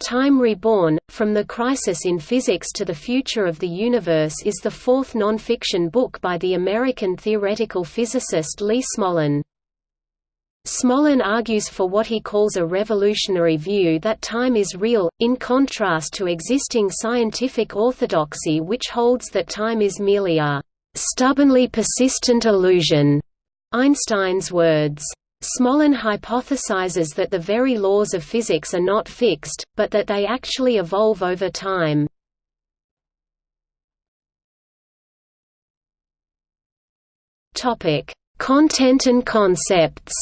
Time Reborn, From the Crisis in Physics to the Future of the Universe is the fourth non-fiction book by the American theoretical physicist Lee Smolin. Smolin argues for what he calls a revolutionary view that time is real, in contrast to existing scientific orthodoxy which holds that time is merely a «stubbornly persistent illusion», Einstein's words. Smolin hypothesizes that the very laws of physics are not fixed, but that they actually evolve over time. Content and concepts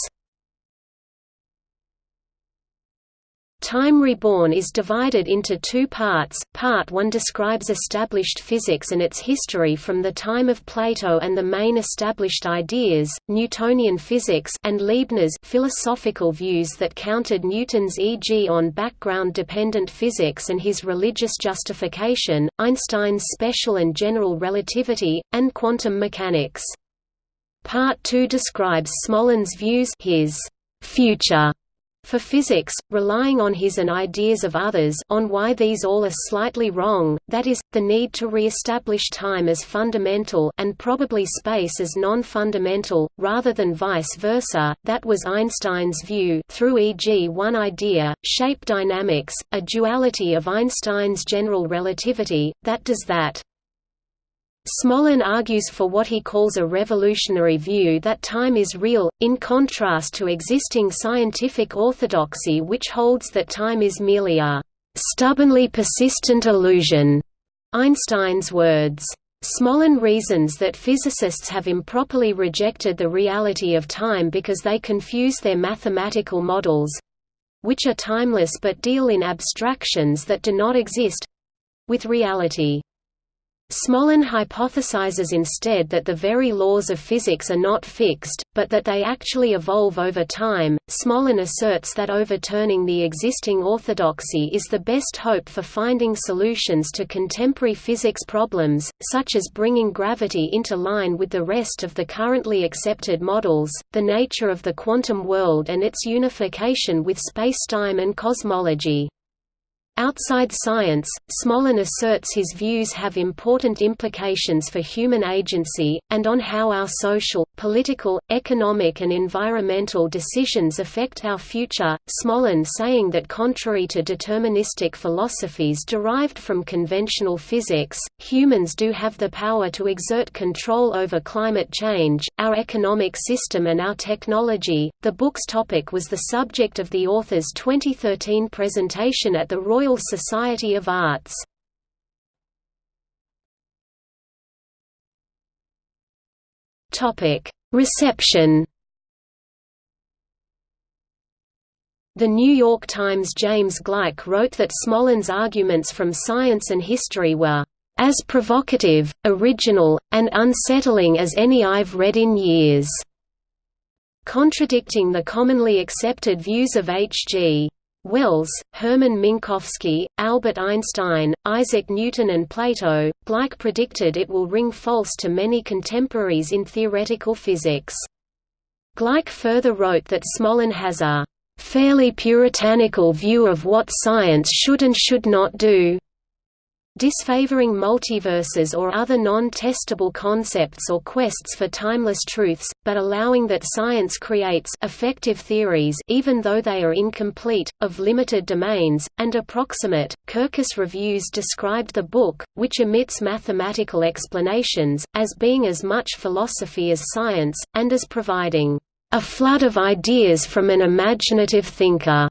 Time Reborn is divided into two parts. Part 1 describes established physics and its history from the time of Plato and the main established ideas, Newtonian physics and Leibniz philosophical views that countered Newton's e.g. on background-dependent physics and his religious justification, Einstein's special and general relativity, and quantum mechanics. Part 2 describes Smolin's views his future for physics, relying on his and ideas of others on why these all are slightly wrong, that is, the need to re-establish time as fundamental and probably space as non-fundamental, rather than vice versa, that was Einstein's view through e.g. one idea, shape dynamics, a duality of Einstein's general relativity, that does that. Smolin argues for what he calls a revolutionary view that time is real, in contrast to existing scientific orthodoxy which holds that time is merely a «stubbornly persistent illusion», Einstein's words. Smolin reasons that physicists have improperly rejected the reality of time because they confuse their mathematical models—which are timeless but deal in abstractions that do not exist—with reality. Smolin hypothesizes instead that the very laws of physics are not fixed, but that they actually evolve over time. Smolin asserts that overturning the existing orthodoxy is the best hope for finding solutions to contemporary physics problems, such as bringing gravity into line with the rest of the currently accepted models, the nature of the quantum world, and its unification with spacetime and cosmology. Outside science, Smolin asserts his views have important implications for human agency, and on how our social, political, economic and environmental decisions affect our future. Smolin saying that contrary to deterministic philosophies derived from conventional physics, humans do have the power to exert control over climate change, our economic system and our technology. The book's topic was the subject of the author's 2013 presentation at the Royal Royal Society of Arts. Topic: Reception The New York Times' James Gleick wrote that Smolin's arguments from science and history were as provocative, original, and unsettling as any I've read in years", contradicting the commonly accepted views of H.G. Wells, Hermann Minkowski, Albert Einstein, Isaac Newton and Plato, Gleick predicted it will ring false to many contemporaries in theoretical physics. Gleick further wrote that Smolin has a "...fairly puritanical view of what science should and should not do." Disfavoring multiverses or other non-testable concepts or quests for timeless truths, but allowing that science creates effective theories even though they are incomplete, of limited domains, and approximate. Kirkus Reviews described the book, which omits mathematical explanations, as being as much philosophy as science, and as providing a flood of ideas from an imaginative thinker.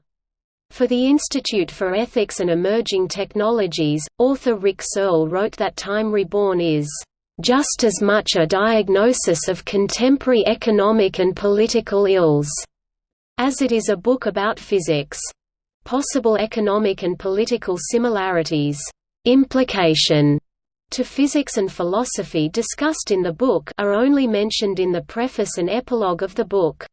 For the Institute for Ethics and Emerging Technologies, author Rick Searle wrote that Time Reborn is just as much a diagnosis of contemporary economic and political ills as it is a book about physics. Possible economic and political similarities, implication to physics and philosophy discussed in the book are only mentioned in the preface and epilogue of the book.